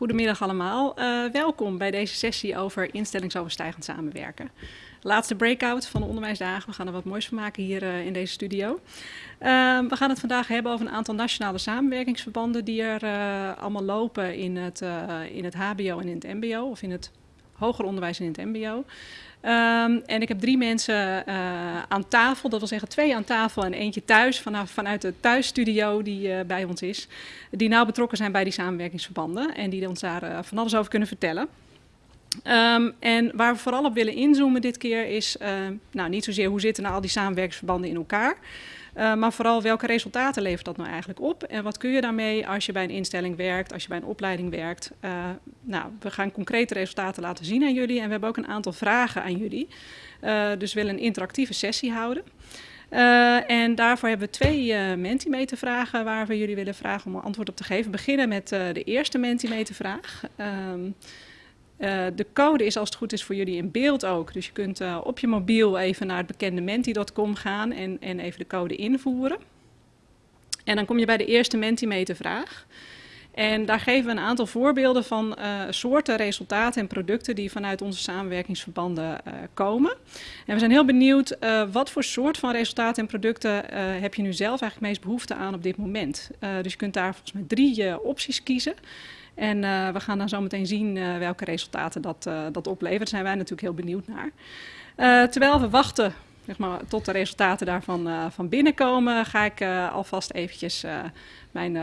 Goedemiddag allemaal. Uh, welkom bij deze sessie over instellingsoverstijgend samenwerken. Laatste breakout van de onderwijsdagen. We gaan er wat moois van maken hier uh, in deze studio. Uh, we gaan het vandaag hebben over een aantal nationale samenwerkingsverbanden die er allemaal lopen in het, in het HBO en in het MBO of in het hoger onderwijs en in het MBO. Um, en ik heb drie mensen uh, aan tafel, dat wil zeggen twee aan tafel en eentje thuis, vanaf, vanuit de thuisstudio die uh, bij ons is, die nauw betrokken zijn bij die samenwerkingsverbanden en die ons daar uh, van alles over kunnen vertellen. Um, en waar we vooral op willen inzoomen dit keer is, nou niet zozeer hoe zitten nou al die samenwerkingsverbanden in elkaar, uh, maar vooral welke resultaten levert dat nou eigenlijk op? En wat kun je daarmee als je bij een instelling werkt, als je bij een opleiding werkt? Uh, nou, we gaan concrete resultaten laten zien aan jullie en we hebben ook een aantal vragen aan jullie. Uh, dus we willen een interactieve sessie houden. En daarvoor hebben we twee uh, Mentimeter vragen waar we jullie willen vragen om antwoord op te geven. We beginnen met de eerste Mentimeter vraag. Um, uh, de code is als het goed is voor jullie in beeld ook. Dus je kunt uh, op je mobiel even naar het bekende menti.com gaan en, en even de code invoeren. En dan kom je bij de eerste Mentimeter vraag. En daar geven we een aantal voorbeelden van uh, soorten resultaten en producten die vanuit onze samenwerkingsverbanden komen. En we zijn heel benieuwd wat voor soort van resultaten en producten heb je nu zelf eigenlijk meest behoefte aan op dit moment. dus je kunt daar volgens mij drie opties kiezen. En uh, we gaan dan zo meteen zien uh, welke resultaten dat, uh, dat oplevert. Daar zijn wij natuurlijk heel benieuwd naar. terwijl we wachten zeg maar, tot de resultaten daarvan van binnenkomen, ga ik alvast eventjes mijn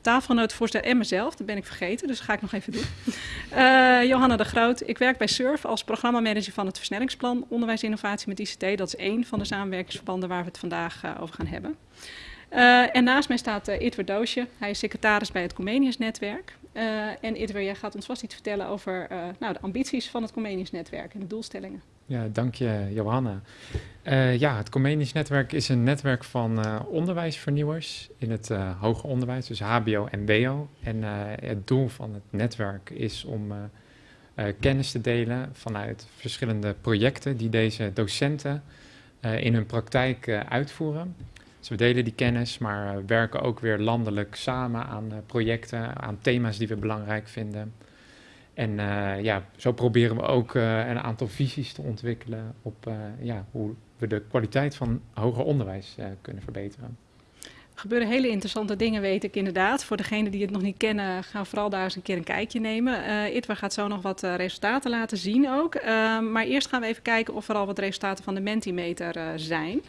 tafelgenoot voorstellen en mezelf. Dat ben ik vergeten, dus dat ga ik nog even doen. Johanna de Groot, ik werk bij SURF als programmamanager van het versnellingsplan Onderwijsinnovatie met ICT. Dat is één van de samenwerkingsverbanden waar we het vandaag over gaan hebben. En naast mij staat uh, Itwer Doosje. Hij is secretaris bij het Comenius-netwerk. Uh, en Itwer, jij gaat ons vast iets vertellen over nou, de ambities van het Comenius-netwerk en de doelstellingen. Ja, dank je Johanna. ja, het Comenius-netwerk is een netwerk van onderwijsvernieuwers in het hoger onderwijs, dus HBO en WO. En het doel van het netwerk is om kennis te delen vanuit verschillende projecten die deze docenten in hun praktijk uitvoeren. Dus we delen die kennis, maar uh, werken ook weer landelijk samen aan uh, projecten, aan thema's die we belangrijk vinden. En uh, ja, zo proberen we ook een aantal visies te ontwikkelen op ja, hoe we de kwaliteit van hoger onderwijs kunnen verbeteren. Er gebeuren hele interessante dingen, weet ik inderdaad. Voor degenen die het nog niet kennen, gaan vooral daar eens een keer een kijkje nemen. Uh, Itwa gaat zo nog wat resultaten laten zien ook. Uh, maar eerst gaan we even kijken of er al wat resultaten van de Mentimeter zijn.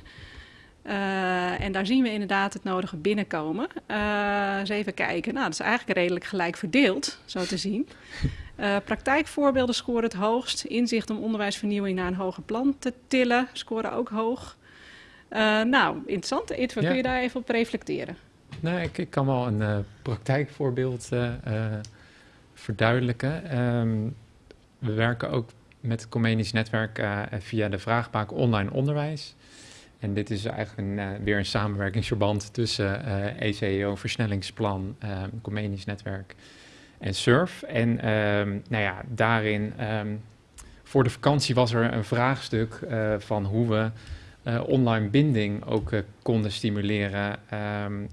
Uh, en daar zien we inderdaad het nodige binnenkomen. Uh, eens even kijken. Nou, dat is eigenlijk redelijk gelijk verdeeld, zo te zien. Uh, praktijkvoorbeelden scoren het hoogst. Inzicht om onderwijsvernieuwing naar een hoger plan te tillen scoren ook hoog. nou, interessant. Ja. kun je daar even op reflecteren? Nou, ik, ik kan wel een praktijkvoorbeeld verduidelijken. Um, we werken ook met het Comenisch Netwerk via de vraagbaak online onderwijs. En dit is eigenlijk uh, weer een samenwerkingsverband tussen ECEO, Versnellingsplan, uh, Comenisch Netwerk en SURF. En um, nou ja, daarin, um, voor de vakantie was er een vraagstuk van hoe we online binding ook konden stimuleren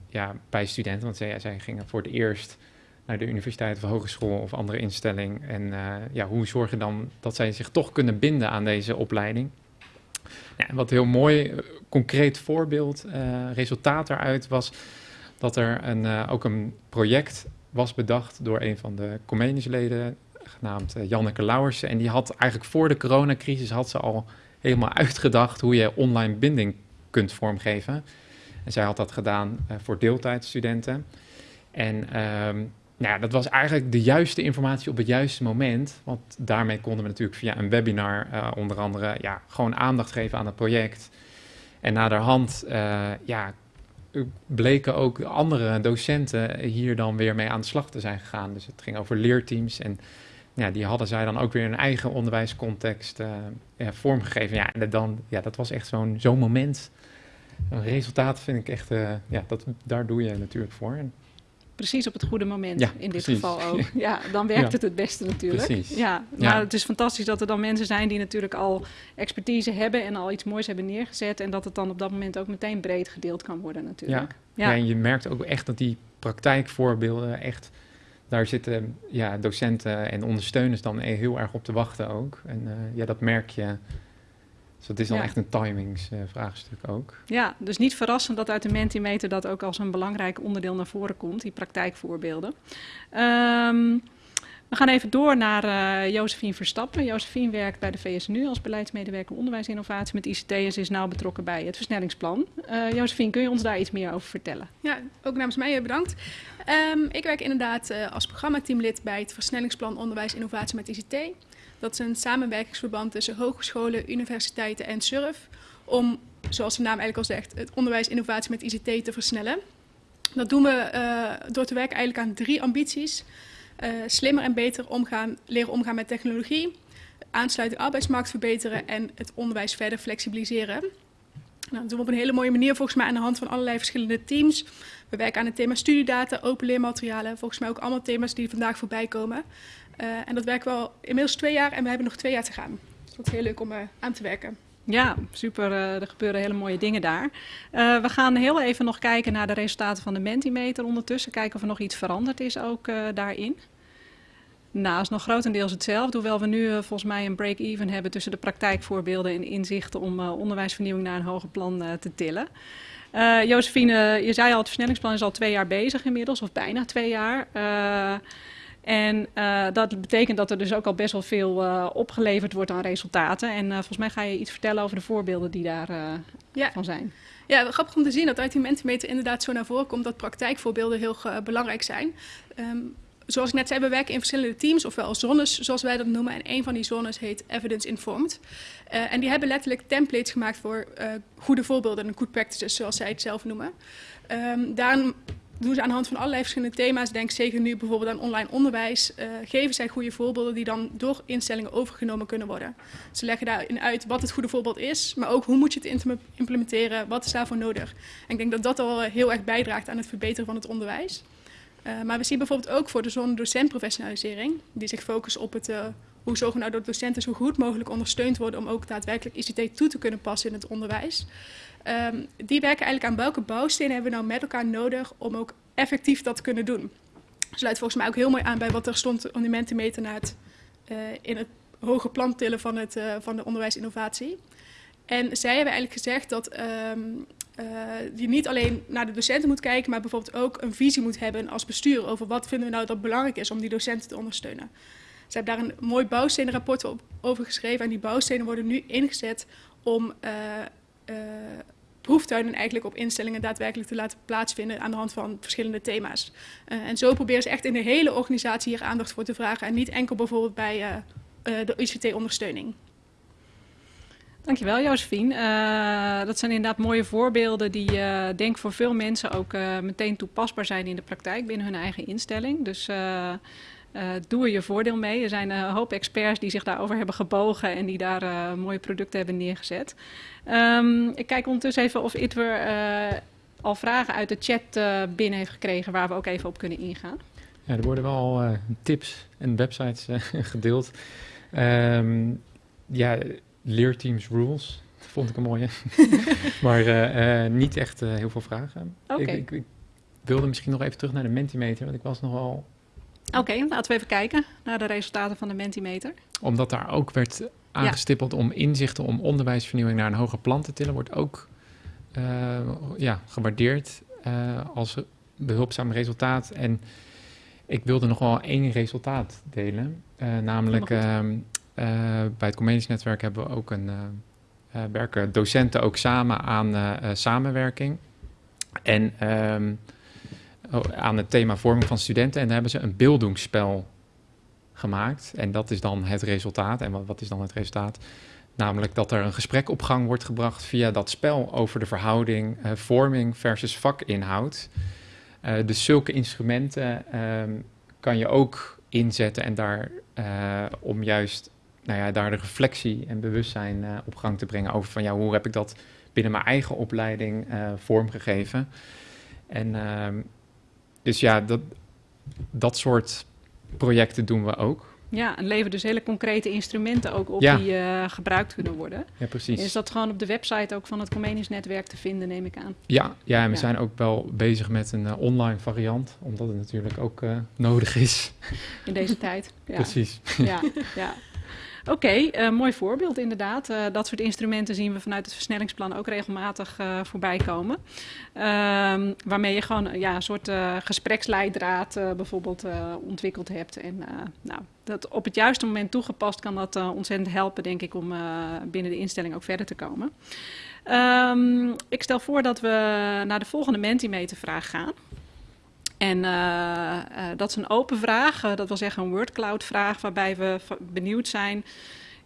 ja, bij studenten. Want zij, zij, gingen voor het eerst naar de universiteit of hogeschool of andere instelling. En ja, hoe zorgen dan dat zij zich toch kunnen binden aan deze opleiding? Wat heel mooi, eh, concreet voorbeeld, uh, resultaat daaruit was dat er een, uh, ook een project was bedacht door een van de Comeniusleden, genaamd Janneke Lauwersen. En die had eigenlijk voor de coronacrisis had ze al helemaal uitgedacht hoe je online binding kunt vormgeven. En zij had dat gedaan voor deeltijdstudenten. En um, nou ja, dat was eigenlijk de juiste informatie op het juiste moment. Want daarmee konden we natuurlijk via een webinar uh, onder andere ja, gewoon aandacht geven aan het project. En naderhand uh, ja, bleken ook andere docenten hier dan weer mee aan de slag te zijn gegaan. Dus het ging over leerteams en ja, die hadden zij dan ook weer een eigen onderwijscontext uh, vormgegeven. Ja, en dan, ja, dat was echt zo'n zo'n moment. Een resultaat vind ik echt, ja, dat, daar doe je natuurlijk voor. Precies op het goede moment ja, in dit precies. geval ook. Ja, dan werkt ja. het het beste natuurlijk. Precies. Ja, maar ja. het is fantastisch dat er dan mensen zijn die natuurlijk al expertise hebben en al iets moois hebben neergezet en dat het dan op dat moment ook meteen breed gedeeld kan worden natuurlijk. Ja, ja. en je merkt ook echt dat die praktijkvoorbeelden echt daar zitten ja, docenten en ondersteuners dan heel erg op te wachten ook. En ja, dat merk je dus dat is dan echt een timingsvraagstuk uh, ook. Ja, dus niet verrassend dat uit de Mentimeter dat ook als een belangrijk onderdeel naar voren komt, die praktijkvoorbeelden. Um, we gaan even door naar uh, Josephine Verstappen. Josephine werkt bij de VSNU als beleidsmedewerker onderwijsinnovatie met ICT en ze is nauw betrokken bij het versnellingsplan. Uh, Josephine, kun je ons daar iets meer over vertellen? Ja, ook namens mij bedankt. Um, ik werk inderdaad uh, als programmateamlid bij het versnellingsplan onderwijs innovatie met ICT. Dat is een samenwerkingsverband tussen hogescholen, universiteiten en SURF om, zoals de naam eigenlijk al zegt, het onderwijs innovatie met ICT te versnellen. Dat doen we uh, door te werken eigenlijk aan drie ambities. Uh, slimmer en beter omgaan, leren omgaan met technologie, aansluiting arbeidsmarkt verbeteren en het onderwijs verder flexibiliseren. Nou, dat doen we op een hele mooie manier volgens mij aan de hand van allerlei verschillende teams. We werken aan het thema studiedata, open leermaterialen. Volgens mij ook allemaal thema's die vandaag voorbij komen. Uh, en dat werken we al inmiddels twee jaar en we hebben nog twee jaar te gaan. Dus dat is heel leuk om uh, aan te werken. Ja, super. Uh, er gebeuren hele mooie dingen daar. we gaan heel even nog kijken naar de resultaten van de Mentimeter ondertussen. Kijken of er nog iets veranderd is ook daarin. Nou, is nog grotendeels hetzelfde, hoewel we nu volgens mij een break-even hebben tussen de praktijkvoorbeelden en inzichten om onderwijsvernieuwing naar een hoger plan te tillen. Uh, Josephine, je zei al, het versnellingsplan is al twee jaar bezig inmiddels, of bijna twee jaar. En uh, dat betekent dat er dus ook al best wel veel uh, opgeleverd wordt aan resultaten. En uh, volgens mij ga je iets vertellen over de voorbeelden die daarvan ja. van zijn. Ja, grappig om te zien dat uit die Mentimeter inderdaad zo naar voren komt dat praktijkvoorbeelden heel belangrijk zijn. Um, zoals ik net zei, we werken in verschillende teams, ofwel zones zoals wij dat noemen. En een van die zones heet Evidence Informed. Uh, en die hebben letterlijk templates gemaakt voor uh, goede voorbeelden en good practices, zoals zij het zelf noemen. Um, daarom doen ze aan de hand van allerlei verschillende thema's. Denk zeker nu bijvoorbeeld aan online onderwijs. Uh, geven zij goede voorbeelden die dan door instellingen overgenomen kunnen worden. Ze leggen daarin uit wat het goede voorbeeld is, maar ook hoe moet je het implementeren, wat is daarvoor nodig. En ik denk dat dat al heel erg bijdraagt aan het verbeteren van het onderwijs. Uh, maar we zien bijvoorbeeld ook voor de zone docentprofessionalisering, die zich focust op het, uh, hoe zorgen we nou dat docenten zo goed mogelijk ondersteund worden om ook daadwerkelijk ICT toe te kunnen passen in het onderwijs. Um, die werken eigenlijk aan welke bouwstenen hebben we nou met elkaar nodig om ook effectief dat te kunnen doen. Sluit volgens mij ook heel mooi aan bij wat er stond om die Mentimeter naar het, uh, in het hoge plan tillen van, het, uh, van de onderwijsinnovatie. En zij hebben eigenlijk gezegd dat um, uh, je niet alleen naar de docenten moet kijken, maar bijvoorbeeld ook een visie moet hebben als bestuur over wat vinden we nou dat belangrijk is om die docenten te ondersteunen. Ze hebben daar een mooi bouwstenenrapport over geschreven en die bouwstenen worden nu ingezet om uh, uh, proeftuinen eigenlijk op instellingen daadwerkelijk te laten plaatsvinden aan de hand van verschillende thema's. Uh, en zo proberen ze echt in de hele organisatie hier aandacht voor te vragen en niet enkel bijvoorbeeld bij de ICT-ondersteuning. Dankjewel Josephine. Dat zijn inderdaad mooie voorbeelden die denk voor veel mensen ook meteen toepasbaar zijn in de praktijk binnen hun eigen instelling. Dus doe er je voordeel mee. Er zijn een hoop experts die zich daarover hebben gebogen en die daar mooie producten hebben neergezet. Um, ik kijk ondertussen even of Itwer al vragen uit de chat binnen heeft gekregen waar we ook even op kunnen ingaan. Ja, er worden wel tips en websites gedeeld. Um, ja, leerteams rules. Dat vond ik een mooie. maar uh, uh, niet echt uh, heel veel vragen. Okay. Ik, ik, ik, wilde misschien nog even terug naar de Mentimeter, want ik was nogal... Oké, okay, laten we even kijken naar de resultaten van de Mentimeter. Omdat daar ook werd aangestippeld ja. om inzichten om onderwijsvernieuwing naar een hoger plan te tillen, wordt ook ja, gewaardeerd als behulpzaam resultaat. En ik wilde nog wel één resultaat delen, namelijk... Uh, bij het Comenius Netwerk hebben we ook een, werken docenten ook samen aan samenwerking. En um, aan het thema vorming van studenten. En daar hebben ze een beeldingsspel gemaakt. En dat is dan het resultaat. En wat, wat is dan het resultaat? Namelijk dat er een gesprek op gang wordt gebracht via dat spel over de verhouding vorming versus vakinhoud. dus zulke instrumenten um, kan je ook inzetten en daar om juist nou ja, daar de reflectie en bewustzijn op gang te brengen over van ja, hoe heb ik dat binnen mijn eigen opleiding vormgegeven. En uh, dus ja, dat, dat soort projecten doen we ook. Ja, en leveren dus hele concrete instrumenten ook op die uh, gebruikt kunnen worden. Ja, precies. Is dat gewoon op de website ook van het Comenius netwerk te vinden, neem ik aan? Ja, ja en we zijn ook wel bezig met een uh, online variant, omdat het natuurlijk ook uh, nodig is. In deze tijd. Ja. Precies. Ja, ja. Oké, uh, mooi voorbeeld inderdaad. Uh, dat soort instrumenten zien we vanuit het versnellingsplan ook regelmatig uh, voorbij komen. Ehm, waarmee je gewoon ja, een soort gespreksleidraad bijvoorbeeld ontwikkeld hebt. En nou, dat op het juiste moment toegepast kan dat ontzettend helpen, denk ik, om binnen de instelling ook verder te komen. Um, ik stel voor dat we naar de volgende Mentimeter vraag gaan. En uh, uh, dat is een open vraag, uh, dat wil zeggen een wordcloud vraag, waarbij we benieuwd zijn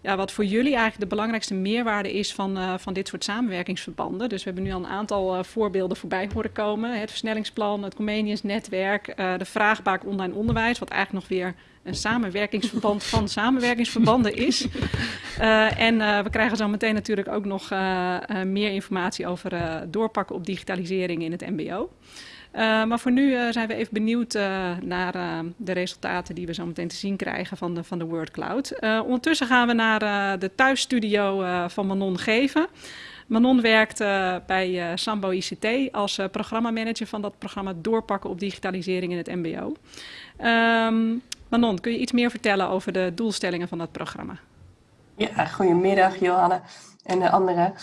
ja, wat voor jullie eigenlijk de belangrijkste meerwaarde is van, van dit soort samenwerkingsverbanden. Dus we hebben nu al een aantal voorbeelden voorbij horen komen. Het versnellingsplan, het Comenius netwerk, de vraagbaak online onderwijs, wat eigenlijk nog weer een samenwerkingsverband van samenwerkingsverbanden is. en we krijgen zo meteen natuurlijk ook nog meer informatie over doorpakken op digitalisering in het mbo. Uh, maar voor nu uh, zijn we even benieuwd uh, naar de resultaten die we zo meteen te zien krijgen van de, van de Word Cloud. ondertussen gaan we naar de thuisstudio van Manon Geven. Manon werkt bij Sambo ICT als programmamanager van dat programma Doorpakken op digitalisering in het MBO. Ehm, Manon, kun je iets meer vertellen over de doelstellingen van dat programma? Ja, goedemiddag Johanna en de anderen.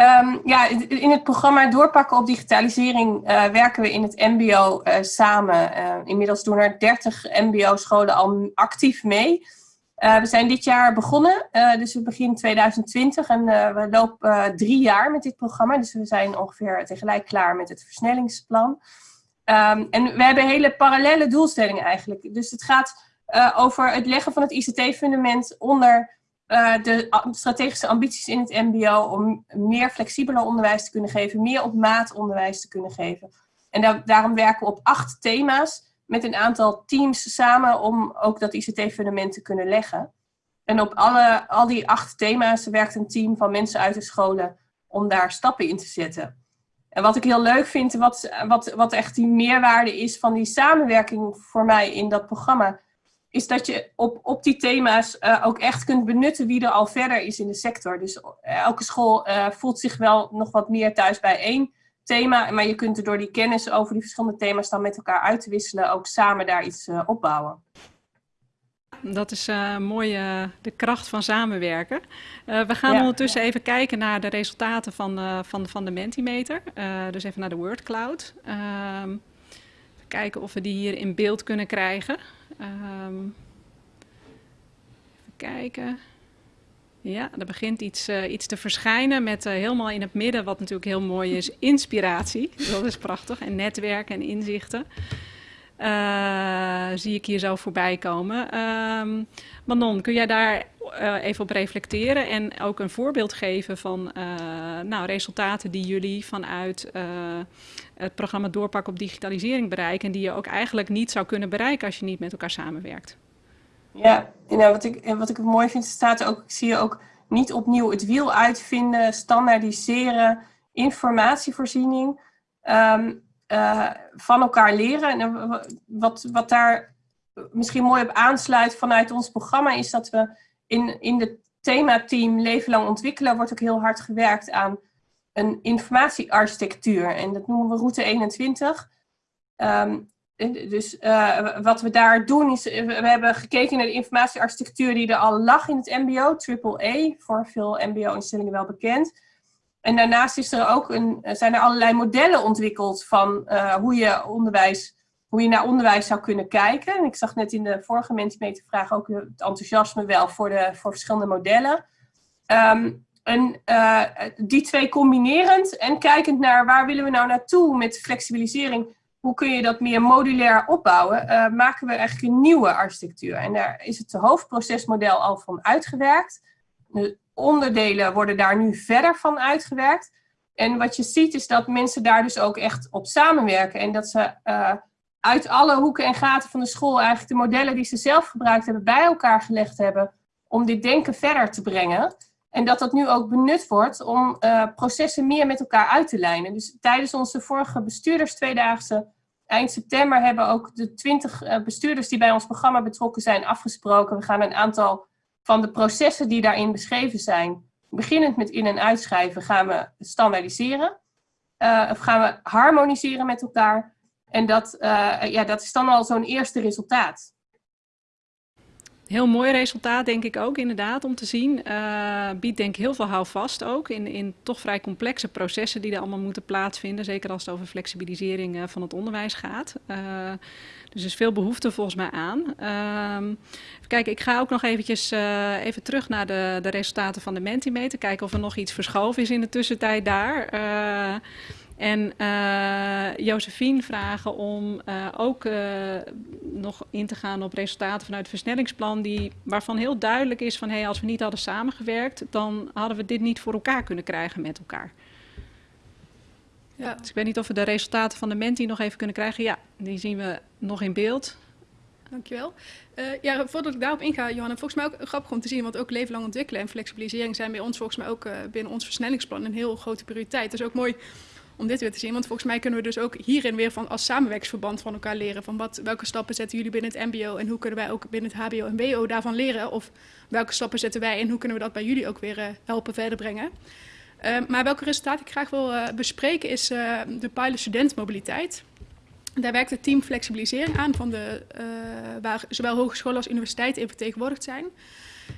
Um, ja, in het programma Doorpakken op digitalisering uh, werken we in het mbo uh, samen. Uh, inmiddels doen er 30 mbo-scholen al actief mee. we zijn dit jaar begonnen, dus we beginnen 2020 en we lopen drie jaar met dit programma. Dus we zijn ongeveer tegelijk klaar met het versnellingsplan. Um, en we hebben hele parallele doelstellingen eigenlijk. Dus het gaat over het leggen van het ICT-fundament onder uh, de strategische ambities in het mbo om meer flexibeler onderwijs te kunnen geven, meer op maat onderwijs te kunnen geven. En da daarom werken we op acht thema's met een aantal teams samen om ook dat ICT-fundament te kunnen leggen. En op alle, al die acht thema's werkt een team van mensen uit de scholen om daar stappen in te zetten. En wat ik heel leuk vind, wat, wat, wat echt die meerwaarde is van die samenwerking voor mij in dat programma, is dat je op, op die thema's uh, ook echt kunt benutten wie er al verder is in de sector. Dus uh, elke school uh, voelt zich wel nog wat meer thuis bij één thema, maar je kunt er door die kennis over die verschillende thema's dan met elkaar uit te wisselen ook samen daar iets opbouwen. Dat is mooi de kracht van samenwerken. we gaan ja, ondertussen even kijken naar de resultaten van, van, van de Mentimeter. dus even naar de WordCloud. Ehm, even kijken of we die hier in beeld kunnen krijgen. Um, even kijken. Ja, er begint iets, uh, iets te verschijnen met uh, helemaal in het midden, wat natuurlijk heel mooi is, inspiratie. Dat is prachtig. En netwerken en inzichten. Uh, zie ik hier zo voorbij komen. Um, Manon, kun jij daar even op reflecteren en ook een voorbeeld geven van nou, resultaten die jullie vanuit het programma Doorpak op digitalisering bereiken. En die je ook eigenlijk niet zou kunnen bereiken als je niet met elkaar samenwerkt. Ja, nou, wat, ik, wat ik mooi vind, staat ook, ik zie je ook niet opnieuw het wiel uitvinden, standaardiseren, informatievoorziening, um, uh, van elkaar leren. En wat, wat daar misschien mooi op aansluit vanuit ons programma is dat we in, in het themateam Leven Lang Ontwikkelen wordt ook heel hard gewerkt aan een informatiearchitectuur. En dat noemen we route 21. Um, dus uh, wat we daar doen is, we hebben gekeken naar de informatiearchitectuur die er al lag in het mbo, AAA, voor veel mbo-instellingen wel bekend. En daarnaast is er ook een, zijn er allerlei modellen ontwikkeld van hoe, je onderwijs, hoe je naar onderwijs zou kunnen kijken. En ik zag net in de vorige Mentimeter-vraag ook het enthousiasme wel voor, de, voor verschillende modellen. Um, en uh, die twee combinerend en kijkend naar waar willen we nou naartoe met flexibilisering, hoe kun je dat meer modulair opbouwen, uh, maken we eigenlijk een nieuwe architectuur. En daar is het hoofdprocesmodel al van uitgewerkt. De onderdelen worden daar nu verder van uitgewerkt. En wat je ziet is dat mensen daar dus ook echt op samenwerken. En dat ze uh, uit alle hoeken en gaten van de school eigenlijk de modellen die ze zelf gebruikt hebben bij elkaar gelegd hebben om dit denken verder te brengen. En dat dat nu ook benut wordt om uh, processen meer met elkaar uit te lijnen. Dus tijdens onze vorige bestuurders tweedaagse eind september hebben ook de 20 bestuurders die bij ons programma betrokken zijn afgesproken. We gaan een aantal van de processen die daarin beschreven zijn, beginnend met in- en uitschrijven, gaan we standaardiseren. of gaan we harmoniseren met elkaar. En dat, ja, dat is dan al zo'n eerste resultaat. Heel mooi resultaat, denk ik ook, inderdaad, om te zien. Uh, biedt denk ik heel veel houvast ook in, in toch vrij complexe processen die er allemaal moeten plaatsvinden. Zeker als het over flexibilisering uh, van het onderwijs gaat. Uh, dus er is veel behoefte volgens mij aan. Ehm, kijk, ik ga ook nog eventjes even terug naar de, de resultaten van de Mentimeter. Kijken of er nog iets verschoven is in de tussentijd daar. En uh, Josephine vragen om uh, ook uh, nog in te gaan op resultaten vanuit het versnellingsplan, die, waarvan heel duidelijk is van hey, als we niet hadden samengewerkt, dan hadden we dit niet voor elkaar kunnen krijgen met elkaar. Ja. Dus ik weet niet of we de resultaten van de Menti nog even kunnen krijgen. Ja, die zien we nog in beeld. Dankjewel. Uh, ja, voordat ik daarop inga, Johanna, volgens mij ook grappig om te zien, want ook leven lang ontwikkelen en flexibilisering zijn bij ons volgens mij ook uh, binnen ons versnellingsplan een heel grote prioriteit. Dus ook mooi om dit weer te zien. Want volgens mij kunnen we dus ook hierin weer van als samenwerksverband van elkaar leren. Van wat, welke stappen zetten jullie binnen het MBO en hoe kunnen wij ook binnen het HBO en WO daarvan leren? Of welke stappen zetten wij en hoe kunnen we dat bij jullie ook weer uh, helpen verder brengen? Uh, maar welke resultaten ik graag wil uh, bespreken is de pilot studentmobiliteit. Daar werkt het team flexibilisering aan, van de, waar zowel hogescholen als universiteiten in vertegenwoordigd zijn.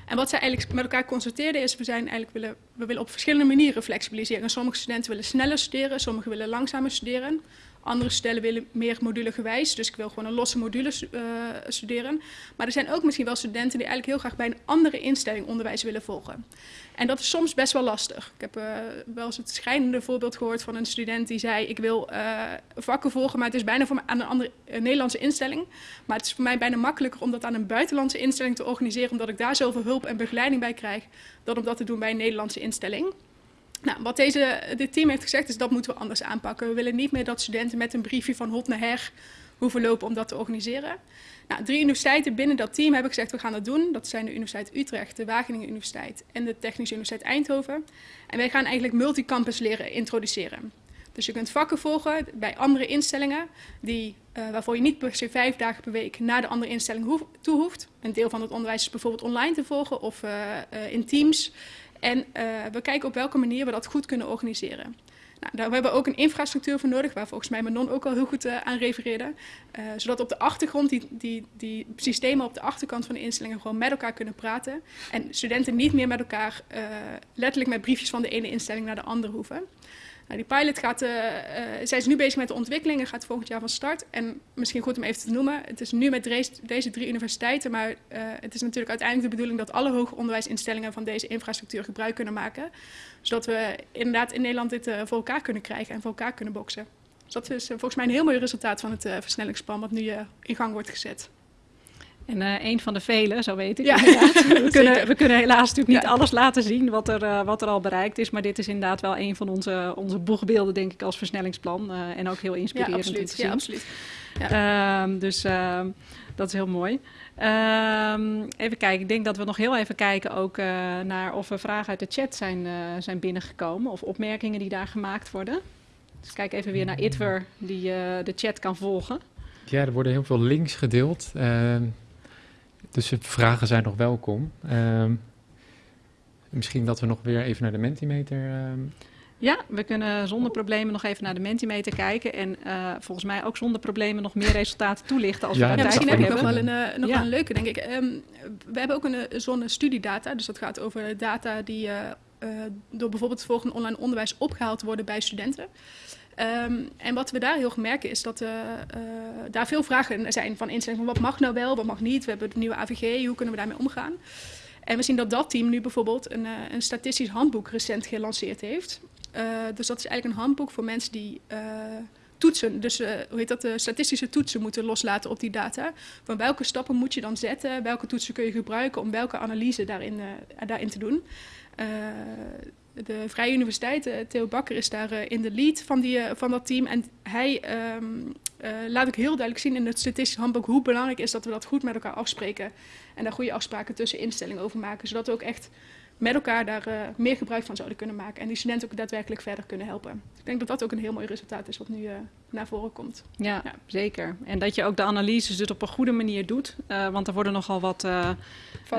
En wat zij eigenlijk met elkaar constateerden is, we, zijn eigenlijk willen, we willen op verschillende manieren flexibiliseren. Sommige studenten willen sneller studeren, sommigen willen langzamer studeren. Andere stellen willen meer modulegewijs, dus ik wil gewoon een losse module uh, studeren. Maar er zijn ook misschien wel studenten die eigenlijk heel graag bij een andere instelling onderwijs willen volgen. En dat is soms best wel lastig. Ik heb uh, wel eens het schrijnende voorbeeld gehoord van een student die zei: Ik wil uh, vakken volgen, maar het is bijna voor mij aan een andere een Nederlandse instelling. Maar het is voor mij bijna makkelijker om dat aan een buitenlandse instelling te organiseren, omdat ik daar zoveel hulp en begeleiding bij krijg, dan om dat te doen bij een Nederlandse instelling. Nou, wat deze, dit team heeft gezegd is dat moeten we anders aanpakken. We willen niet meer dat studenten met een briefje van hot naar her hoeven lopen om dat te organiseren. Nou, drie universiteiten binnen dat team hebben gezegd we gaan dat doen. Dat zijn de Universiteit Utrecht, de Wageningen Universiteit en de Technische Universiteit Eindhoven. En wij gaan eigenlijk multicampus leren introduceren. Dus je kunt vakken volgen bij andere instellingen die, uh, waarvoor je niet per se vijf dagen per week naar de andere instelling toe hoeft. Een deel van het onderwijs is bijvoorbeeld online te volgen of uh, uh, in teams. En uh, we kijken op welke manier we dat goed kunnen organiseren. Nou, daar hebben we ook een infrastructuur voor nodig, waar volgens mij Manon ook al heel goed uh, aan refereerde. Uh, zodat op de achtergrond die, die, die systemen op de achterkant van de instellingen gewoon met elkaar kunnen praten. En studenten niet meer met elkaar letterlijk met briefjes van de ene instelling naar de andere hoeven. Nou, die pilot gaat, uh, uh, nu bezig met de ontwikkeling en gaat volgend jaar van start. En misschien goed om even te noemen, het is nu met deze, drie universiteiten, maar uh, het is natuurlijk uiteindelijk de bedoeling dat alle hoger onderwijsinstellingen van deze infrastructuur gebruik kunnen maken. Zodat we inderdaad in Nederland dit voor elkaar kunnen krijgen en voor elkaar kunnen boksen. Dus dat is volgens mij een heel mooi resultaat van het versnellingsplan wat nu in gang wordt gezet. En uh, een van de vele, zo weet ik. Ja, we, kunnen, we kunnen helaas natuurlijk niet ja. alles laten zien wat er, uh, wat er al bereikt is. Maar dit is inderdaad wel een van onze, onze boegbeelden, denk ik, als versnellingsplan. Uh, en ook heel inspirerend ja, om te zien. Ja, absoluut. Ja. Uh, dus dat is heel mooi. Ehm, even kijken, ik denk dat we nog heel even kijken ook naar of er vragen uit de chat zijn, zijn binnengekomen. Of opmerkingen die daar gemaakt worden. Dus kijk even weer naar Itwer, die de chat kan volgen. Ja, er worden heel veel links gedeeld. Ehm, dus vragen zijn nog welkom. Uh, misschien dat we nog weer even naar de Mentimeter... Uh... Ja, we kunnen zonder problemen nog even naar de Mentimeter kijken. En uh, volgens mij ook zonder problemen nog meer resultaten toelichten als ja, we daar ja, tijd misschien heb ik hebben. nog wel een, uh, nog ja. een leuke, denk ik. Um, we hebben ook een zonnestudiedata. Dus dat gaat over data die uh, door bijvoorbeeld het volgende online onderwijs opgehaald worden bij studenten. Um, en wat we daar heel gemerken is dat uh, daar veel vragen zijn van instellingen. Van wat mag nou wel, wat mag niet? We hebben de nieuwe AVG, hoe kunnen we daarmee omgaan? En we zien dat dat team nu bijvoorbeeld een, uh, een statistisch handboek recent gelanceerd heeft. dus dat is eigenlijk een handboek voor mensen die toetsen, dus hoe heet dat, de statistische toetsen moeten loslaten op die data. Van welke stappen moet je dan zetten? Welke toetsen kun je gebruiken om welke analyse daarin, daarin te doen? De Vrije Universiteit, uh, Theo Bakker, is daar uh, in de lead van, die, uh, van dat team. En hij um, laat ook heel duidelijk zien in het statistisch handboek hoe belangrijk is dat we dat goed met elkaar afspreken. En daar goede afspraken tussen instellingen over maken. Zodat we ook echt met elkaar daar uh, meer gebruik van zouden kunnen maken. En die studenten ook daadwerkelijk verder kunnen helpen. Ik denk dat dat ook een heel mooi resultaat is wat nu uh, naar voren komt. Ja, ja, zeker. En dat je ook de analyses dus op een goede manier doet. Uh, want er worden nogal wat. er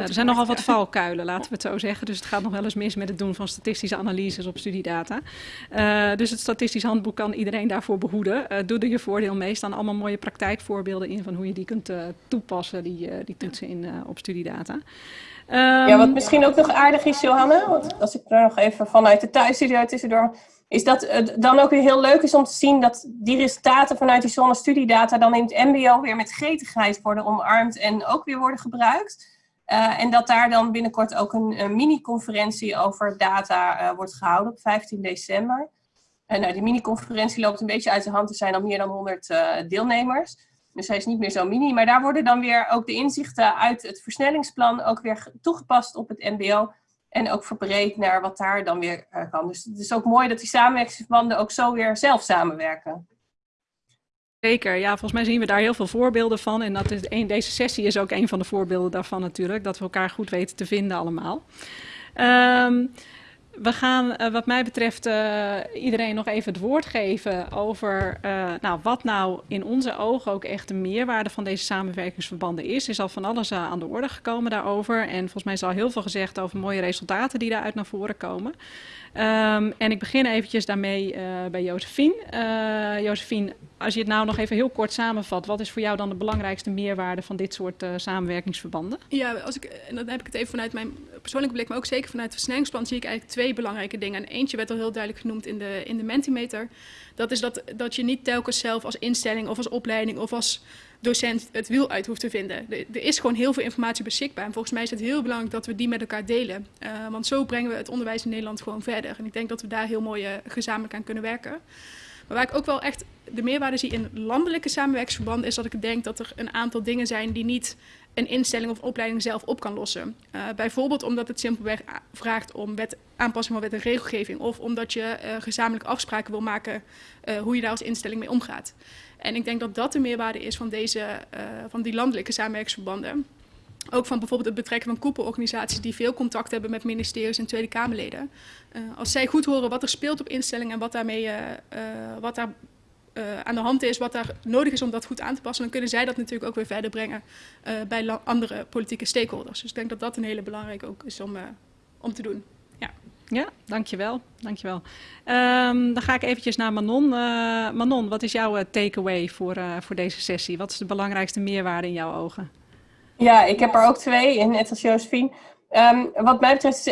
zijn nogal wat valkuilen, laten we het zo zeggen. Dus het gaat nog wel eens mis met het doen van statistische analyses op studiedata. dus het statistisch handboek kan iedereen daarvoor behoeden. doe er je voordeel mee. staan allemaal mooie praktijkvoorbeelden in van hoe je die kunt toepassen, die, die toetsen in, op studiedata. Um, ja, wat misschien ook nog aardig is, Johanne, want als ik er nog even vanuit de thuisstudio tussendoor, is dat het dan ook weer heel leuk is om te zien dat die resultaten vanuit die zonnestudiedata dan in het mbo weer met gretigheid worden omarmd en ook weer worden gebruikt. Uh, en dat daar dan binnenkort ook een, mini-conferentie over data uh, wordt gehouden op 15 december. En nou, die mini-conferentie loopt een beetje uit de hand. Er zijn al meer dan 100 uh, deelnemers. Dus hij is niet meer zo mini. Maar daar worden dan weer ook de inzichten uit het versnellingsplan ook weer toegepast op het mbo. En ook verbreed naar wat daar dan weer uh, kan. Dus het is ook mooi dat die samenwerkingsverbanden ook zo weer zelf samenwerken. Zeker, ja, volgens mij zien we daar heel veel voorbeelden van. En dat is een, deze sessie is ook een van de voorbeelden daarvan natuurlijk. Dat we elkaar goed weten te vinden allemaal. Um, we gaan uh, wat mij betreft uh, iedereen nog even het woord geven over uh, nou, wat nou in onze ogen ook echt de meerwaarde van deze samenwerkingsverbanden is. Er is al van alles aan de orde gekomen daarover en volgens mij is al heel veel gezegd over mooie resultaten die daaruit naar voren komen. Um, en ik begin eventjes daarmee bij Josephine. Josephine, als je het nou nog even heel kort samenvat, wat is voor jou dan de belangrijkste meerwaarde van dit soort samenwerkingsverbanden? Ja, als ik, en dan heb ik het even vanuit mijn persoonlijke blik, maar ook zeker vanuit het versnellingsplan, zie ik eigenlijk twee belangrijke dingen. En eentje werd al heel duidelijk genoemd in de, in de Mentimeter. Dat is dat, dat je niet telkens zelf als instelling of als opleiding of als docent het wiel uit hoeft te vinden. Er is gewoon heel veel informatie beschikbaar. En volgens mij is het heel belangrijk dat we die met elkaar delen. Uh, want zo brengen we het onderwijs in Nederland gewoon verder. En ik denk dat we daar heel mooi uh, gezamenlijk aan kunnen werken. Maar waar ik ook wel echt de meerwaarde zie in landelijke samenwerkingsverbanden... is dat ik denk dat er een aantal dingen zijn die niet een instelling of opleiding zelf op kan lossen. Uh, bijvoorbeeld omdat het simpelweg vraagt om wet, aanpassing van wet en regelgeving... of omdat je uh, gezamenlijk afspraken wil maken uh, hoe je daar als instelling mee omgaat. En ik denk dat dat de meerwaarde is van, deze, van die landelijke samenwerkingsverbanden. Ook van bijvoorbeeld het betrekken van koepelorganisaties die veel contact hebben met ministeries en Tweede Kamerleden. Als zij goed horen wat er speelt op instellingen en wat, daarmee, wat daar aan de hand is, wat daar nodig is om dat goed aan te passen, dan kunnen zij dat natuurlijk ook weer verder brengen bij andere politieke stakeholders. Dus ik denk dat dat een hele belangrijke ook is om, om te doen. Ja, dankjewel. dankjewel. Um, dan ga ik eventjes naar Manon. Uh, Manon, wat is jouw takeaway voor, uh, voor deze sessie? Wat is de belangrijkste meerwaarde in jouw ogen? Ja, ik heb er ook twee, net als Josephine. Um, wat mij betreft,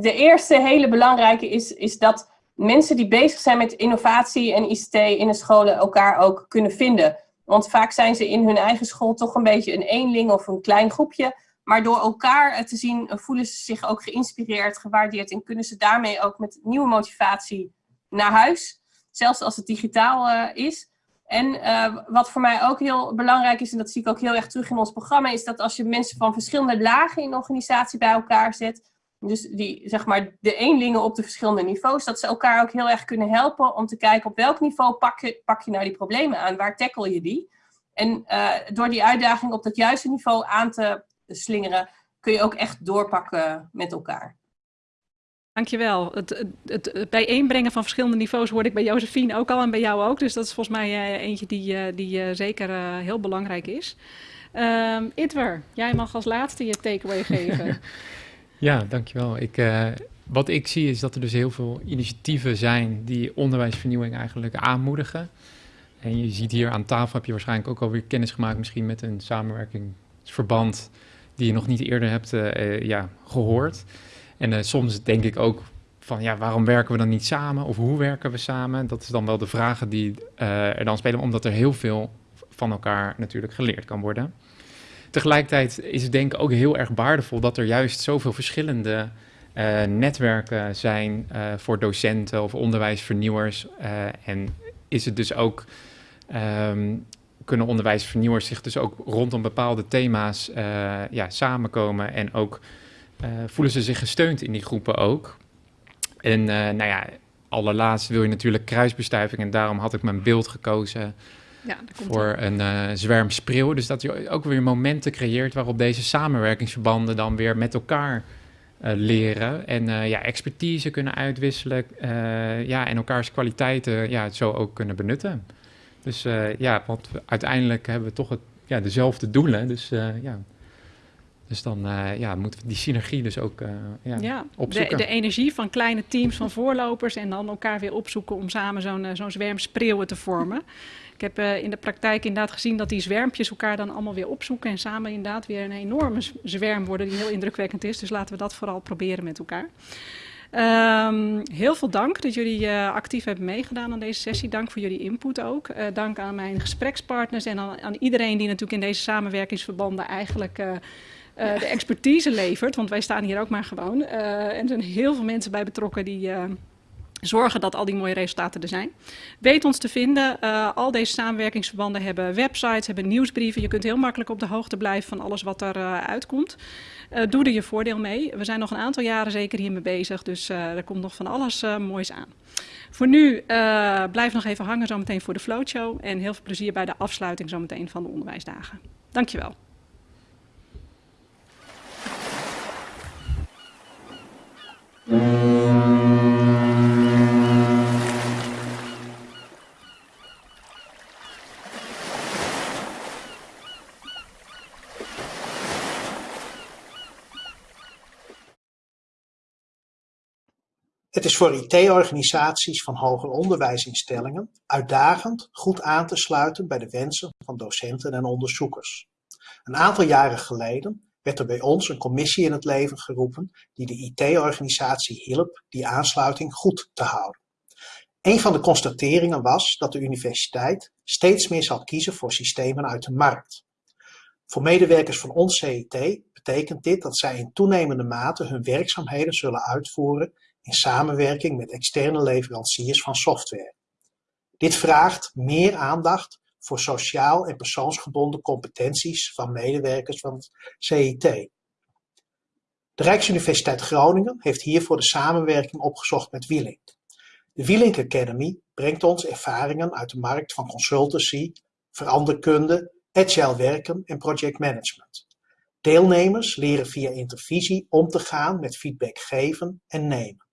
de eerste hele belangrijke is, is dat mensen die bezig zijn met innovatie en ICT in de scholen elkaar ook kunnen vinden. Want vaak zijn ze in hun eigen school toch een beetje een eenling of een klein groepje maar door elkaar te zien, eh, voelen ze zich ook geïnspireerd, gewaardeerd en kunnen ze daarmee ook met nieuwe motivatie naar huis. Zelfs als het digitaal uh, is. En wat voor mij ook heel belangrijk is, en dat zie ik ook heel erg terug in ons programma, is dat als je mensen van verschillende lagen in de organisatie bij elkaar zet, dus die, zeg maar, de eenlingen op de verschillende niveaus, dat ze elkaar ook heel erg kunnen helpen om te kijken op welk niveau pak je, pak je nou die problemen aan, waar tackle je die. En uh, door die uitdaging op dat juiste niveau aan te slingeren, kun je ook echt doorpakken met elkaar. Dankjewel. Het, het, het bijeenbrengen van verschillende niveaus hoorde ik bij Josephine ook al en bij jou ook. Dus dat is volgens mij uh, eentje die, uh, die zeker heel belangrijk is. Um, Itwer, jij mag als laatste je takeaway geven. ja, dankjewel. Ik, wat ik zie is dat er dus heel veel initiatieven zijn die onderwijsvernieuwing eigenlijk aanmoedigen. En je ziet hier aan tafel heb je waarschijnlijk ook alweer kennis gemaakt misschien met een samenwerkingsverband die je nog niet eerder hebt uh, ja, gehoord. En soms denk ik ook van ja, waarom werken we dan niet samen? Of hoe werken we samen? Dat is dan wel de vragen die er dan spelen, omdat er heel veel van elkaar natuurlijk geleerd kan worden. Tegelijkertijd is het denk ik ook heel erg waardevol dat er juist zoveel verschillende netwerken zijn voor docenten of onderwijsvernieuwers. en is het dus ook um, kunnen onderwijsvernieuwers zich dus ook rondom bepaalde thema's ja, samenkomen en ook voelen ze zich gesteund in die groepen ook. En nou ja, allerlaatst wil je natuurlijk kruisbestuiving en daarom had ik mijn beeld gekozen ja, voor een zwerm spreeuw. Dus dat je ook weer momenten creëert waarop deze samenwerkingsverbanden dan weer met elkaar leren en ja, expertise kunnen uitwisselen ja, en elkaars kwaliteiten ja, zo ook kunnen benutten. Dus ja, want uiteindelijk hebben we toch het, ja, dezelfde doelen. Dus ja, dus dan uh, ja, moeten we die synergie dus ook uh, ja, ja, opzoeken. De, de, energie van kleine teams van voorlopers en dan elkaar weer opzoeken om samen zo'n uh, zo'n zwerm spreeuwen te vormen. Ik heb in de praktijk inderdaad gezien dat die zwermpjes elkaar dan allemaal weer opzoeken en samen inderdaad weer een enorme zwerm worden die heel indrukwekkend is. Dus laten we dat vooral proberen met elkaar. Um, heel veel dank dat jullie uh, actief hebben meegedaan aan deze sessie. Dank voor jullie input ook. Uh, dank aan mijn gesprekspartners en aan, aan, iedereen die natuurlijk in deze samenwerkingsverbanden eigenlijk de expertise levert. Want wij staan hier ook maar gewoon. En er zijn heel veel mensen bij betrokken die zorgen dat al die mooie resultaten er zijn. Weet ons te vinden. al deze samenwerkingsverbanden hebben websites, hebben nieuwsbrieven. Je kunt heel makkelijk op de hoogte blijven van alles wat er uitkomt. doe er je voordeel mee. We zijn nog een aantal jaren zeker hiermee bezig. Dus er komt nog van alles moois aan. Voor nu blijf nog even hangen zometeen voor de floatshow. En heel veel plezier bij de afsluiting zometeen van de onderwijsdagen. Dankjewel. Het is voor IT-organisaties van hoger onderwijsinstellingen uitdagend goed aan te sluiten bij de wensen van docenten en onderzoekers. Een aantal jaren geleden werd er bij ons een commissie in het leven geroepen die de IT-organisatie hielp die aansluiting goed te houden. Een van de constateringen was dat de universiteit steeds meer zal kiezen voor systemen uit de markt. Voor medewerkers van ons CIT betekent dit dat zij in toenemende mate hun werkzaamheden zullen uitvoeren in samenwerking met externe leveranciers van software. Dit vraagt meer aandacht voor sociaal en persoonsgebonden competenties van medewerkers van het CIT. De Rijksuniversiteit Groningen heeft hiervoor de samenwerking opgezocht met Wielink. De Wielink Academy brengt ons ervaringen uit de markt van consultancy, veranderkunde, agile werken en projectmanagement. Deelnemers leren via intervisie om te gaan met feedback geven en nemen.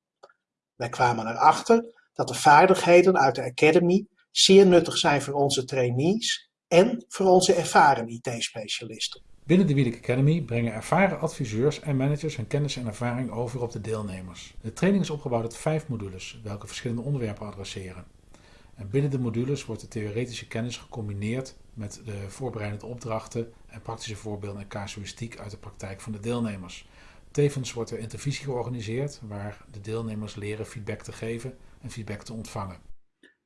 Wij kwamen erachter dat de vaardigheden uit de Academy zeer nuttig zijn voor onze trainees en voor onze ervaren IT-specialisten. Binnen de Wielek Academy brengen ervaren adviseurs en managers hun kennis en ervaring over op de deelnemers. De training is opgebouwd uit vijf modules, welke verschillende onderwerpen adresseren. En binnen de modules wordt de theoretische kennis gecombineerd met de voorbereidende opdrachten en praktische voorbeelden en casuïstiek uit de praktijk van de deelnemers. Tevens wordt er intervisie georganiseerd, waar de deelnemers leren feedback te geven en feedback te ontvangen.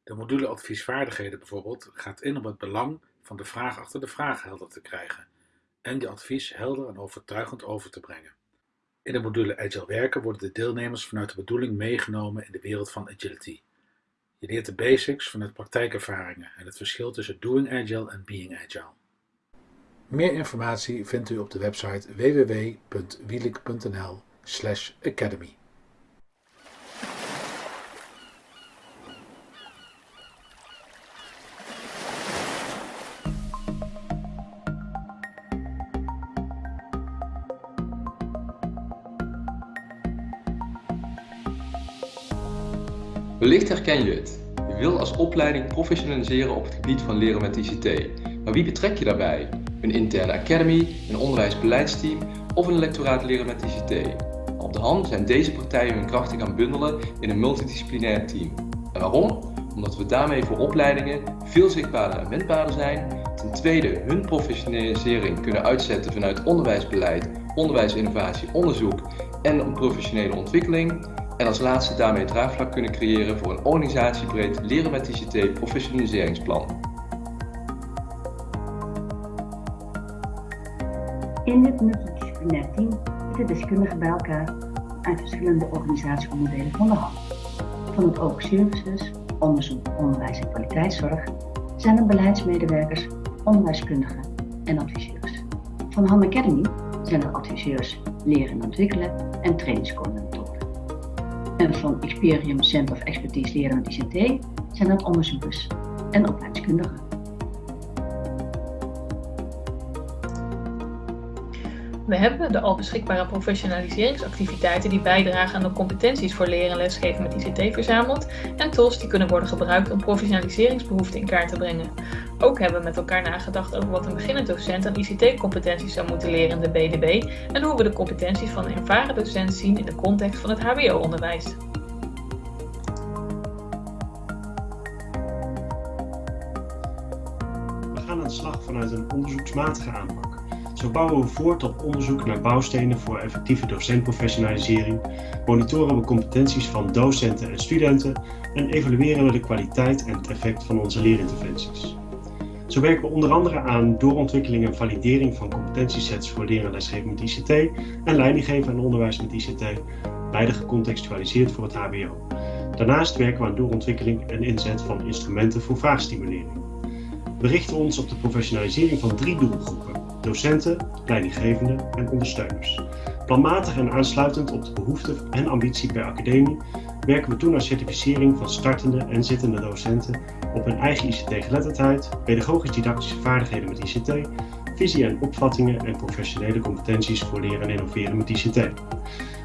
De module adviesvaardigheden bijvoorbeeld gaat in op het belang van de vraag achter de vraag helder te krijgen en je advies helder en overtuigend over te brengen. In de module Agile werken worden de deelnemers vanuit de bedoeling meegenomen in de wereld van agility. Je leert de basics vanuit praktijkervaringen en het verschil tussen doing agile en being agile. Meer informatie vindt u op de website www.wielik.nl/academy. Wellicht herken je het. Je wil als opleiding professionaliseren op het gebied van leren met ICT. Maar wie betrek je daarbij? Een interne academy, een onderwijsbeleidsteam of een lectoraat leren met ICT? Op de hand zijn deze partijen hun krachten gaan bundelen in een multidisciplinair team. En waarom? Omdat we daarmee voor opleidingen veel zichtbaarder en wendbaarder zijn. Ten tweede hun professionalisering kunnen uitzetten vanuit onderwijsbeleid, onderwijsinnovatie, onderzoek en professionele ontwikkeling. En als laatste daarmee draagvlak kunnen creëren voor een organisatiebreed leren met ICT professionaliseringsplan. Multidisciplinair team zitten deskundigen bij elkaar uit verschillende organisatieonderdelen van de hand. Van het Open Services, onderzoek, onderwijs en kwaliteitszorg zijn er beleidsmedewerkers, onderwijskundigen en adviseurs. Van Han Academy zijn er adviseurs leren en ontwikkelen en trainingscoördinatoren. En van Experium Center of Expertise Leren met ICT zijn dat onderzoekers en opleidingskundigen. We hebben de al beschikbare professionaliseringsactiviteiten die bijdragen aan de competenties voor leren en lesgeven met ICT verzameld en tools die kunnen worden gebruikt om professionaliseringsbehoeften in kaart te brengen. Ook hebben we met elkaar nagedacht over wat een beginnend docent aan ICT-competenties zou moeten leren in de BDB en hoe we de competenties van een ervaren docent zien in de context van het HBO-onderwijs. We gaan aan de slag vanuit een onderzoeksmatige aanpak. Zo bouwen we voort op onderzoek naar bouwstenen voor effectieve docentprofessionalisering, monitoren we competenties van docenten en studenten en evalueren we de kwaliteit en het effect van onze leerinterventies. Zo werken we onder andere aan doorontwikkeling en validering van competentiesets voor leren en lesgeven met ICT en leidinggeven en onderwijs met ICT, beide gecontextualiseerd voor het HBO. Daarnaast werken we aan doorontwikkeling en inzet van instrumenten voor vraagstimulering. We richten ons op de professionalisering van drie doelgroepen: docenten, leidinggevenden en ondersteuners. Planmatig en aansluitend op de behoeften en ambitie per academie werken we toe naar certificering van startende en zittende docenten op hun eigen ICT-geletterdheid, pedagogisch-didactische vaardigheden met ICT, visie en opvattingen en professionele competenties voor leren en innoveren met ICT.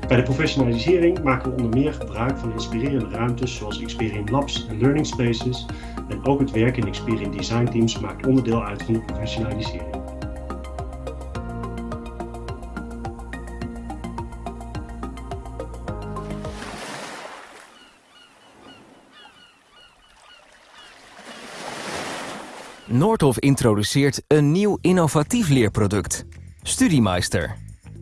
Bij de professionalisering maken we onder meer gebruik van inspirerende ruimtes zoals Experian Labs en Learning Spaces en ook het werk in Experian Design Teams maakt onderdeel uit van de professionalisering. Noordhof introduceert een nieuw innovatief leerproduct. Studiemeister.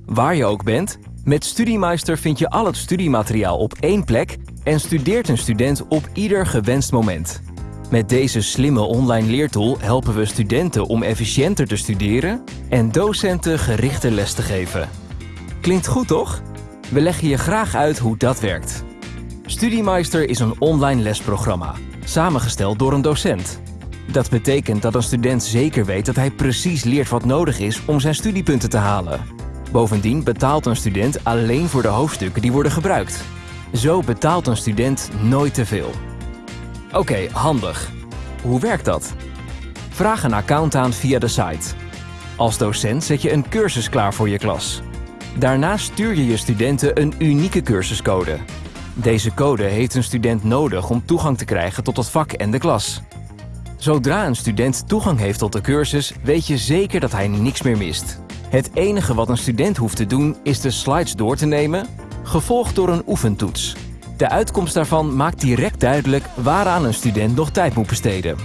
Waar je ook bent, met Studiemeister vind je al het studiemateriaal op één plek en studeert een student op ieder gewenst moment. Met deze slimme online leertool helpen we studenten om efficiënter te studeren en docenten gerichter les te geven. Klinkt goed toch? We leggen je graag uit hoe dat werkt. Studiemeister is een online lesprogramma, samengesteld door een docent. Dat betekent dat een student zeker weet dat hij precies leert wat nodig is om zijn studiepunten te halen. Bovendien betaalt een student alleen voor de hoofdstukken die worden gebruikt. Zo betaalt een student nooit te veel. Oké, handig. Hoe werkt dat? Vraag een account aan via de site. Als docent zet je een cursus klaar voor je klas. Daarna stuur je je studenten een unieke cursuscode. Deze code heeft een student nodig om toegang te krijgen tot het vak en de klas. Zodra een student toegang heeft tot de cursus, weet je zeker dat hij niks meer mist. Het enige wat een student hoeft te doen is de slides door te nemen, gevolgd door een oefentoets. De uitkomst daarvan maakt direct duidelijk waaraan een student nog tijd moet besteden.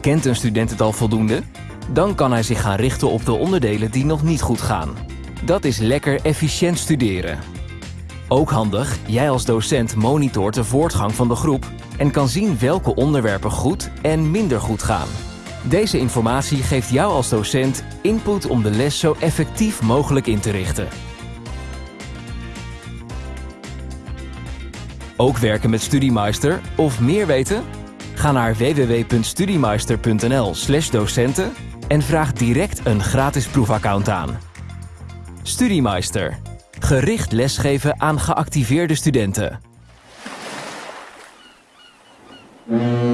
Kent een student het al voldoende? Dan kan hij zich gaan richten op de onderdelen die nog niet goed gaan. Dat is lekker efficiënt studeren. Ook handig, jij als docent monitort de voortgang van de groep en kan zien welke onderwerpen goed en minder goed gaan. Deze informatie geeft jou als docent input om de les zo effectief mogelijk in te richten. Ook werken met Studiemeister of meer weten? Ga naar www.studiemeister.nl/docenten en vraag direct een gratis proefaccount aan. Studiemeister. Gericht lesgeven aan geactiveerde studenten. Mm-hmm.